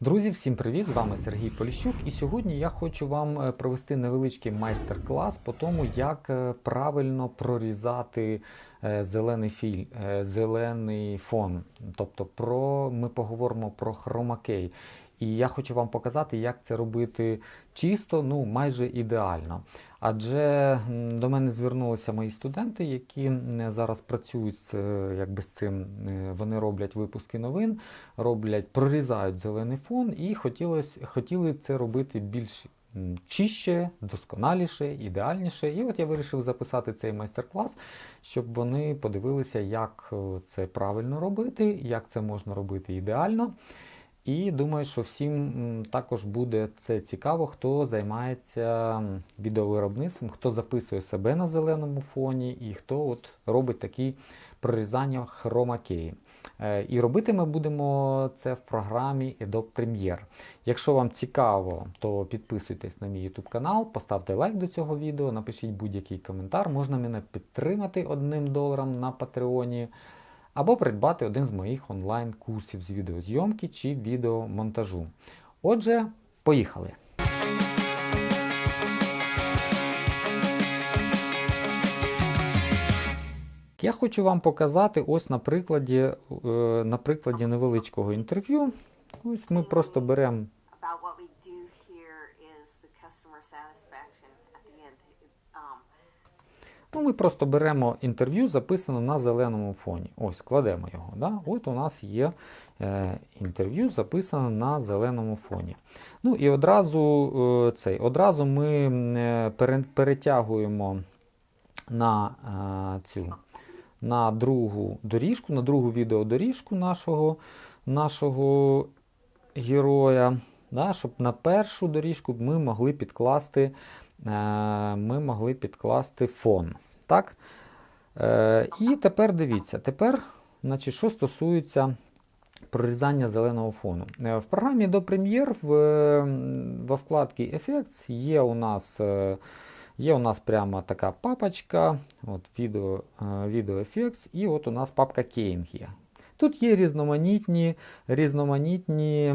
Друзі, всім привіт! З вами Сергій Поліщук, і сьогодні я хочу вам е, провести невеличкий майстер-клас по тому, як е, правильно прорізати е, зелений філь, зелений фон. Тобто про ми поговоримо про хромакей. І я хочу вам показати, як це робити чисто, ну майже ідеально. Адже до мене звернулися мої студенти, які зараз працюють з, е, якби з цим. е, Вони роблять випуски новин, роблять, прорізають зелений фон і хотілось, хотіли це робити більш чище, досконаліше, ідеальніше. І от я вирішив записати цей майстер-клас, щоб вони подивилися, як е, це правильно робити, як це можна робити ідеально. І думаю, що всім також буде це цікаво, хто займається відеовиробництвом, хто записує себе на зеленому фоні і хто от робить такі прорізання хромакеї. Е, І робити ми будемо це в програмі Adobe Premiere. Якщо вам цікаво, то підписуйтесь на мій YouTube канал, поставте лайк до цього відео, напишіть будь-який коментар. Можна мене підтримати одним доларом на Патреоні або придбати один з моїх онлайн-курсів з відеозйомки чи відеомонтажу. Отже, поїхали! Я хочу вам показати ось на прикладі, е, на прикладі невеличкого інтерв'ю. Ось ми просто беремо Ну, ми просто беремо інтерв'ю, записане на зеленому фоні. Ось, кладемо його. Да? От у нас є е, інтерв'ю, записане на зеленому фоні. Ну і одразу, е, цей, одразу ми е, перетягуємо на е, цю на другу доріжку, на другу відеодоріжку нашого, нашого героя, да, щоб на першу доріжку ми могли підкласти, ми могли підкласти фон. Так? Е, і тепер дивіться, тепер, значить, що стосується прорізання зеленого фону. Е, В програмі до е, во вкладці Effects є у нас. е, Є у нас прямо така папочка, от відео, е, Video Effects, і от у нас папка Keying є. Тут є різноманітні, різноманітні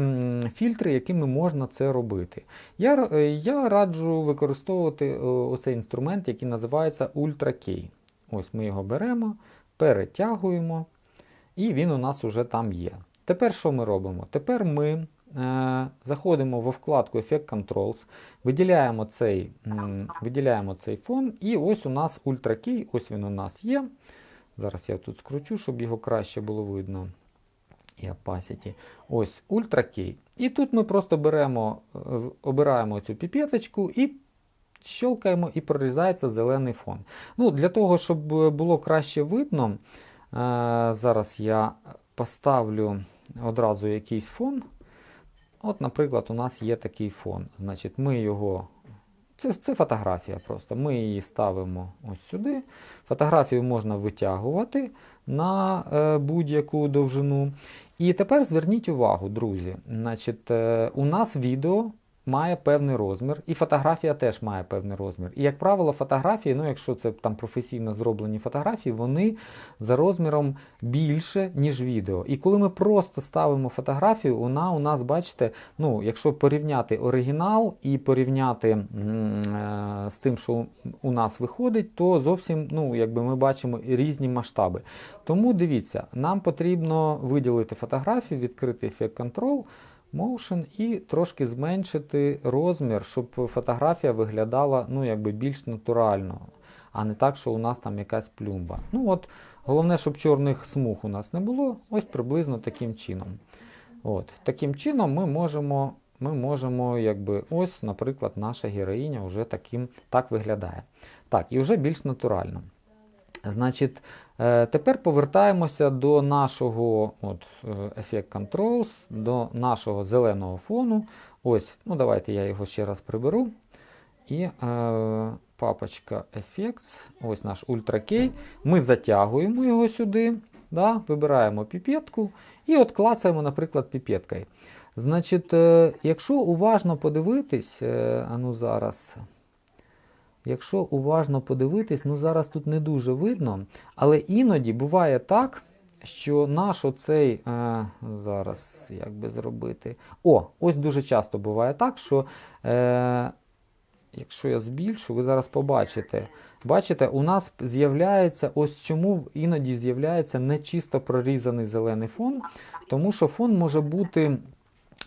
фільтри, якими можна це робити. Я, е, я раджу використовувати е, оцей інструмент, який називається Ultra Key. Ось ми його беремо, перетягуємо, і він у нас уже там є. Тепер що ми робимо? Тепер ми е, заходимо во вкладку Effect Controls, виділяємо цей, виділяємо цей фон, і ось у нас Ultra Key, ось він у нас є. Зараз я тут скручу, щоб його краще було видно. І opacity. Ось Ultra Key. І тут ми просто беремо, е, обираємо цю піпеточку і щелкаємо і прорізається зелений фон. Ну, Для того, щоб е, було краще видно, е, зараз я поставлю одразу якийсь фон. От, наприклад, у нас є такий фон. Значить, ми його. Це, це фотографія просто. Ми її ставимо ось сюди. Фотографію можна витягувати на е, будь-яку довжину. І тепер зверніть увагу, друзі. Значить, е, у нас відео має певний розмір, і фотографія теж має певний розмір. І, як правило, фотографії, ну якщо це там професійно зроблені фотографії, вони за розміром більше, ніж відео. І коли ми просто ставимо фотографію, вона у нас, бачите, ну, якщо порівняти оригінал і порівняти е, з тим, що у нас виходить, то зовсім ну, якби ми бачимо різні масштаби. Тому дивіться, нам потрібно виділити фотографію, відкрити Effect Control, Motion і трошки зменшити розмір, щоб фотографія виглядала ну, якби більш натурально, а не так, що у нас там якась плюмба. Ну от, Головне, щоб чорних смуг у нас не було, ось приблизно таким чином. От, Таким чином ми можемо, ми можемо якби, ось, наприклад, наша героїня вже таким, так виглядає. Так, і вже більш натурально. Значить, е, тепер повертаємося до нашого от, е, Effect Controls, до нашого зеленого фону. Ось, ну давайте я його ще раз приберу. І е, папочка Effects, ось наш Ultra Key. Ми затягуємо його сюди, да, вибираємо піпетку і от клацаємо, наприклад, піпеткою. Значить, е, якщо уважно подивитись, е, а ну зараз. Якщо уважно подивитись, ну зараз тут не дуже видно, але іноді буває так, що наш оцей, е, зараз як би зробити. О, ось дуже часто буває так, що е, якщо я збільшу, ви зараз побачите. Бачите, у нас з'являється, ось чому іноді з'являється не чисто прорізаний зелений фон, тому що фон може бути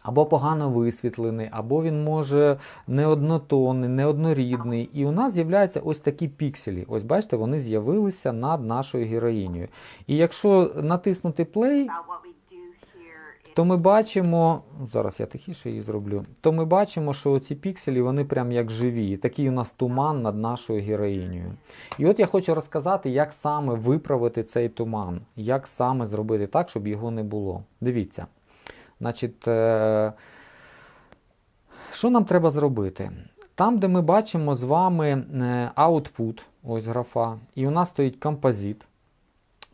або погано висвітлений, або він може неоднотонний, неоднорідний. І у нас з'являються ось такі пікселі. Ось бачите, вони з'явилися над нашою героїнею. І якщо натиснути play, то ми бачимо, зараз я тихіше її зроблю, то ми бачимо, що ці пікселі вони прям як живі. Такий у нас туман над нашою героїнею. І от я хочу розказати, як саме виправити цей туман, як саме зробити так, щоб його не було. Дивіться. Значить, е, що нам треба зробити? Там, де ми бачимо з вами е, output, ось графа, і у нас стоїть композит,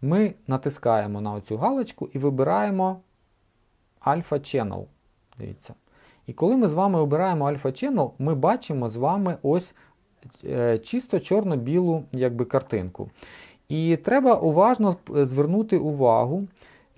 ми натискаємо на оцю галочку і вибираємо Alpha Channel. Дивіться. І коли ми з вами обираємо Alpha Channel, ми бачимо з вами ось е, чисто чорно-білу картинку. І треба уважно звернути увагу,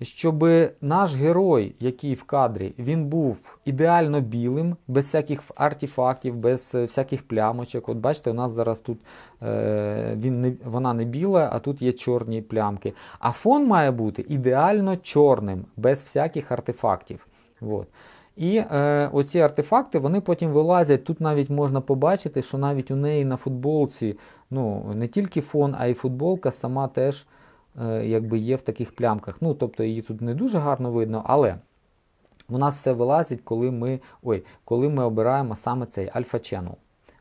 щоб наш герой, який в кадрі, він був ідеально білим, без всяких артефактів, без е, всяких плямочок. От бачите, у нас зараз тут е, він не, вона не біла, а тут є чорні плямки. А фон має бути ідеально чорним, без всяких артефактів. От. І е, оці артефакти вони потім вилазять. Тут навіть можна побачити, що навіть у неї на футболці ну, не тільки фон, а й футболка сама теж якби є в таких плямках. Ну, тобто її тут не дуже гарно видно, але у нас все вилазить, коли ми, ой, коли ми обираємо саме цей Alpha Channel.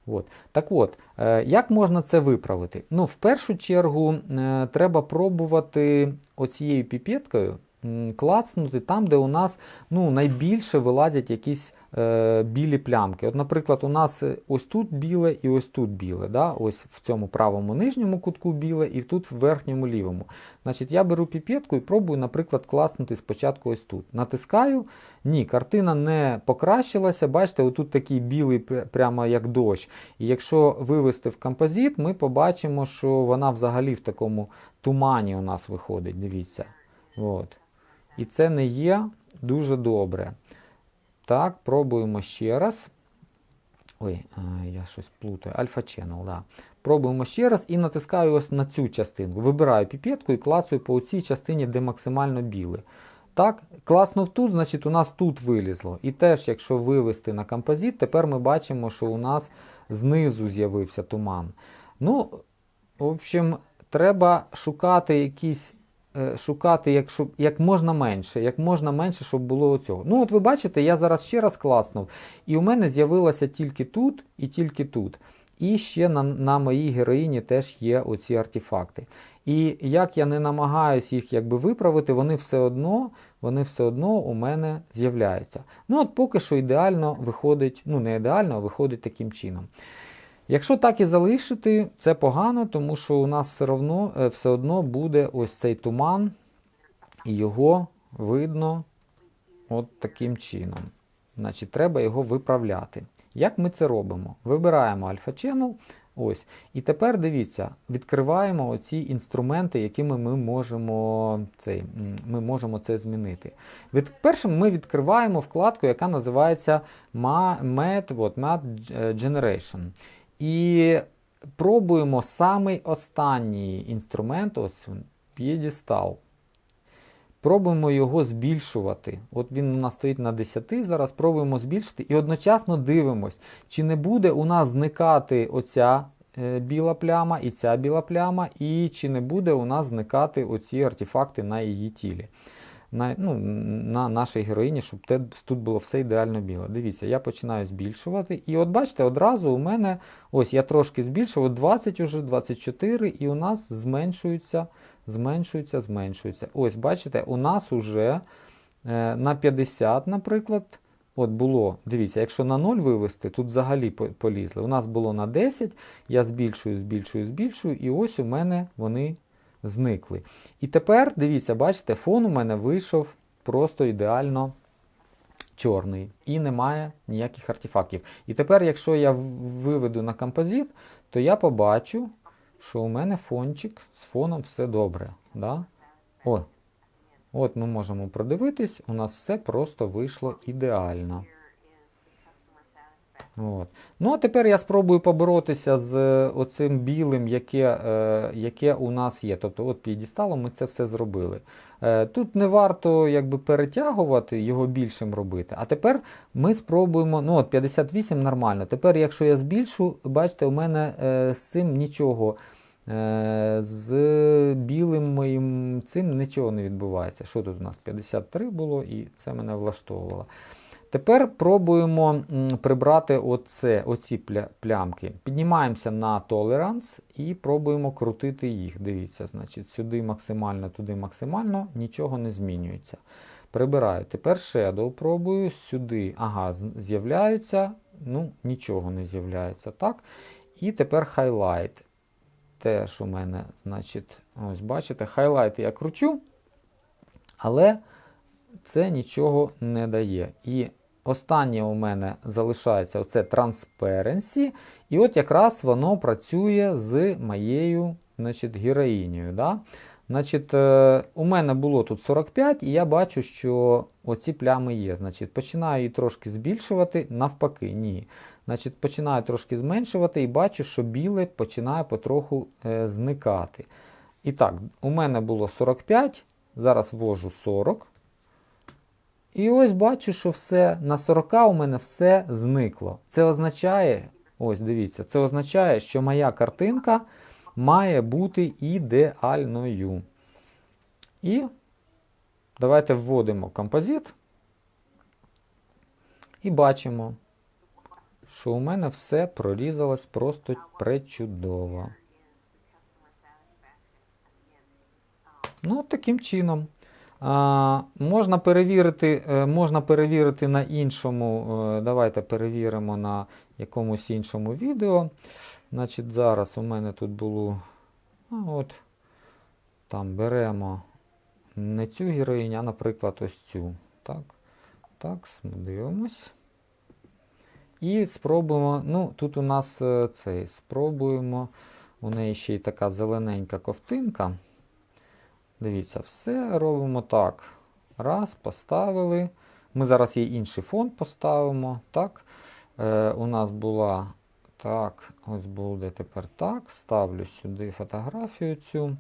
От. Так от, е, як можна це виправити? Ну, в першу чергу е, треба пробувати оцією піпеткою клацнути там, де у нас ну, найбільше вилазять якісь е, білі плямки. От, наприклад, у нас е, ось тут біле і ось тут біле. Да? Ось в цьому правому нижньому кутку біле і тут в верхньому лівому. Значить, я беру піпетку і пробую, наприклад, класнути спочатку ось тут. Натискаю. Ні, картина не покращилася. Бачите, отут такий білий прямо як дощ. І якщо вивести в композит, ми побачимо, що вона взагалі в такому тумані у нас виходить. Дивіться. От. І це не є дуже добре. Так, пробуємо ще раз. Ой, я щось плутаю. Channel, да. Пробуємо ще раз і натискаю ось на цю частинку. Вибираю піпетку і клацаю по цій частині, де максимально біле. Так, класнув тут, значить у нас тут вилізло. І теж, якщо вивести на композит, тепер ми бачимо, що у нас знизу з'явився туман. Ну, в общем, треба шукати якісь. Е, Шукати як, як можна менше, як можна менше, щоб було цього. Ну, от ви бачите, я зараз ще раз класнув, і у мене з'явилося тільки тут і тільки тут. І ще на, на моїй героїні теж є оці артефакти. І як я не намагаюся їх якби виправити, вони все одно, вони все одно у мене з'являються. Ну от поки що ідеально виходить, ну не ідеально, а виходить таким чином. Якщо так і залишити, це погано, тому що у нас все одно, е, все одно буде ось цей туман, і його видно от таким чином. Значить, треба його виправляти. Як ми це робимо? Вибираємо Alpha Channel. Ось. І тепер дивіться, відкриваємо оці інструменти, якими ми можемо, цей, ми можемо це змінити. Від, першим ми відкриваємо вкладку, яка називається Ma- Matte, от, Matte Generation. І пробуємо самий останній інструмент, ось він, п'єдестал. Пробуємо його збільшувати. От він у нас стоїть на 10, зараз пробуємо збільшити і одночасно дивимось, чи не буде у нас зникати оця е, біла пляма і ця біла пляма, і чи не буде у нас зникати оці артефакти на її тілі. На, ну, на нашій героїні, щоб тут було все ідеально біле. Дивіться, я починаю збільшувати. І от бачите, одразу у мене, ось я трошки збільшив, от 20 уже, 24, і у нас зменшується, зменшується, зменшується. Ось, бачите, у нас уже е, на 50, наприклад, от було, дивіться, якщо на 0 вивести, тут взагалі полізли. У нас було на 10, я збільшую, збільшую, збільшую, і ось у мене вони зникли. І тепер, дивіться, бачите, фон у мене вийшов просто ідеально чорний і немає ніяких артефактів. І тепер, якщо я виведу на композит, то я побачу, що у мене фончик з фоном все добре. Да? О, От ми можемо продивитись, у нас все просто вийшло ідеально. От. Ну, а тепер я спробую поборотися з е, оцим білим, яке, е, яке у нас є. Тобто, от п'єдісталом ми це все зробили. Е, тут не варто якби, перетягувати, його більшим робити. А тепер ми спробуємо. Ну, от 58 нормально. Тепер, якщо я збільшу, бачите, у мене е, з цим нічого. Е, з білим моїм цим нічого не відбувається. Що тут у нас? 53 було, і це мене влаштовувало. Тепер пробуємо прибрати оце, оці плямки. Піднімаємося на Tolerance і пробуємо крутити їх. Дивіться, значить, сюди максимально, туди максимально, нічого не змінюється. Прибираю. Тепер Shadow пробую, сюди, ага, з'являються, ну, нічого не з'являється. так. І тепер Highlight. Теж у мене, значить, ось бачите, Highlight я кручу, але це нічого не дає. І останнє у мене залишається оце Transparency. І от якраз воно працює з моєю значить, героїнею. Да? Значить, е, у мене було тут 45, і я бачу, що оці плями є. Значить, починаю її трошки збільшувати, навпаки, ні. Значить, починаю трошки зменшувати і бачу, що біле починає потроху е, зникати. І так, у мене було 45, зараз ввожу 40. І ось бачу, що все на 40 у мене все зникло. Це означає, ось дивіться, це означає, що моя картинка має бути ідеальною. І давайте вводимо композит. І бачимо, що у мене все прорізалось просто пречудово. Ну, таким чином. Можна, перевірити, е, можна перевірити на іншому. е, Давайте перевіримо на якомусь іншому відео. Значить, зараз у мене тут було. А, от, там беремо не цю героїню, а, наприклад, ось цю. Так, так, дивимось. І спробуємо. Ну, тут у нас е, цей. Спробуємо. У неї ще й така зелененька ковтинка. Дивіться, все робимо так. Раз, поставили. Ми зараз їй інший фон поставимо. Так. Е, у нас була так, ось буде тепер так. Ставлю сюди фотографію цю.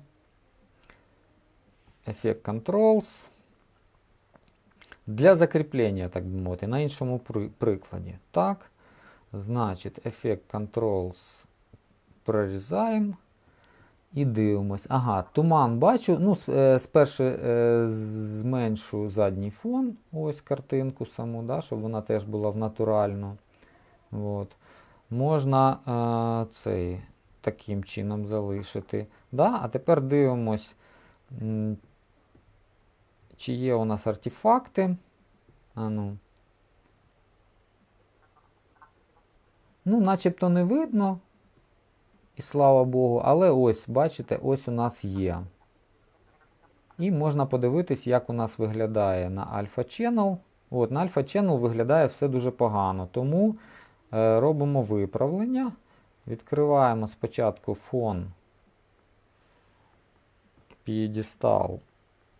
Ефект Controls. Для закріплення, так би мовити, на іншому при- прикладі. Так. Значить, ефект Controls прорізаємо. І дивимось. Ага, туман бачу. Ну, е, спершу е, зменшу задній фон, ось картинку саму, да, щоб вона теж була в натуральну. От. Можна е, цей таким чином залишити. Да? А тепер дивимось, чи є у нас артефакти. А ну. Ну, начебто не видно. І слава Богу, але ось, бачите, ось у нас є. І можна подивитись, як у нас виглядає на Alpha Channel. От, на Alpha Channel виглядає все дуже погано. Тому е, робимо виправлення. Відкриваємо спочатку фон п'єдестал,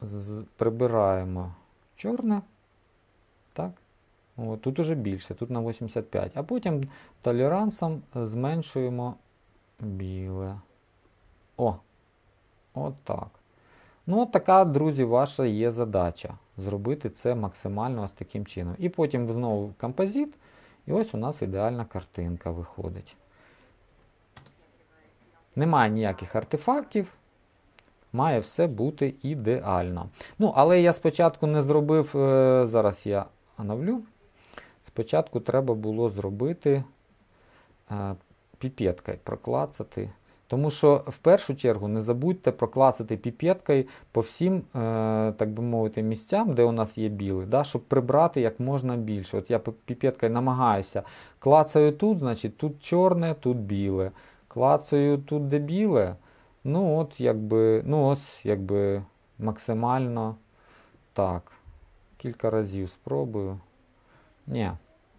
з- прибираємо чорне. Так. От, тут уже більше, тут на 85. А потім толерансом зменшуємо біле. О! От так. Ну, така, друзі, ваша є задача. Зробити це максимально ось таким чином. І потім знову композит, і ось у нас ідеальна картинка виходить. Немає ніяких артефактів. Має все бути ідеально. Ну, але я спочатку не зробив, е, зараз я оновлю. Спочатку треба було зробити е, піпеткою, проклацати. Тому що в першу чергу не забудьте проклацати піпеткою по всім, е, так би мовити, місцям, де у нас є білий, да, щоб прибрати як можна більше. От я пі- піпеткою намагаюся. Клацаю тут, значить тут чорне, тут біле. Клацаю тут, де біле. Ну, от, якби, ну ось, якби максимально так. Кілька разів спробую. Ні,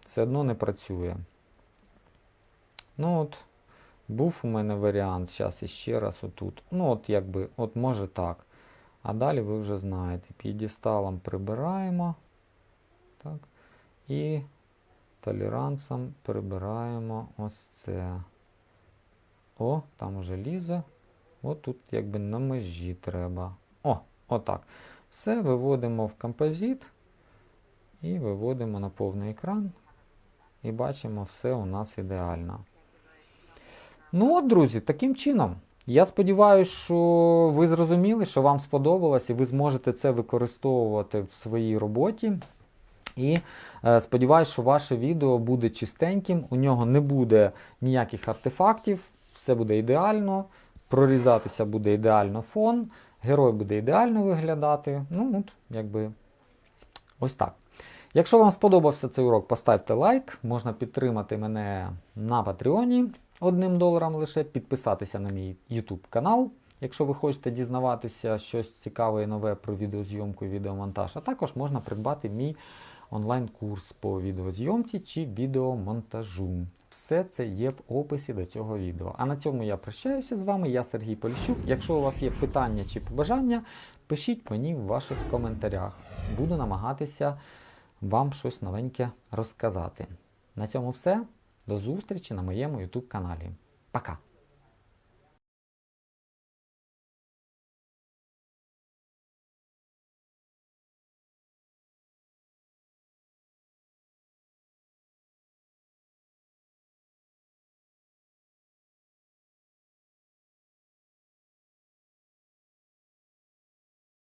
все одно не працює. Ну от, був у мене варіант, зараз іще раз отут. Ну, от якби, от може так. А далі ви вже знаєте, п'єдесталом прибираємо. Так. І толерансом прибираємо ось це. О, там вже лізе. От тут якби на межі треба. О, отак. Все виводимо в композит і виводимо на повний екран. І бачимо, все у нас ідеально. Ну от, друзі, таким чином. Я сподіваюся, що ви зрозуміли, що вам сподобалось, і ви зможете це використовувати в своїй роботі. І е, сподіваюся, що ваше відео буде чистеньким, у нього не буде ніяких артефактів, все буде ідеально, прорізатися буде ідеально фон, герой буде ідеально виглядати. Ну, от, якби ось так. Якщо вам сподобався цей урок, поставте лайк. Можна підтримати мене на Патреоні одним доларом лише, підписатися на мій YouTube канал, якщо ви хочете дізнаватися щось цікаве і нове про відеозйомку і відеомонтаж. А також можна придбати мій онлайн-курс по відеозйомці чи відеомонтажу. Все це є в описі до цього відео. А на цьому я прощаюся з вами. Я Сергій Поліщук. Якщо у вас є питання чи побажання, пишіть мені в ваших коментарях. Буду намагатися вам щось новеньке розказати. На цьому все. До зустрічі на моєму YouTube каналі. Пока!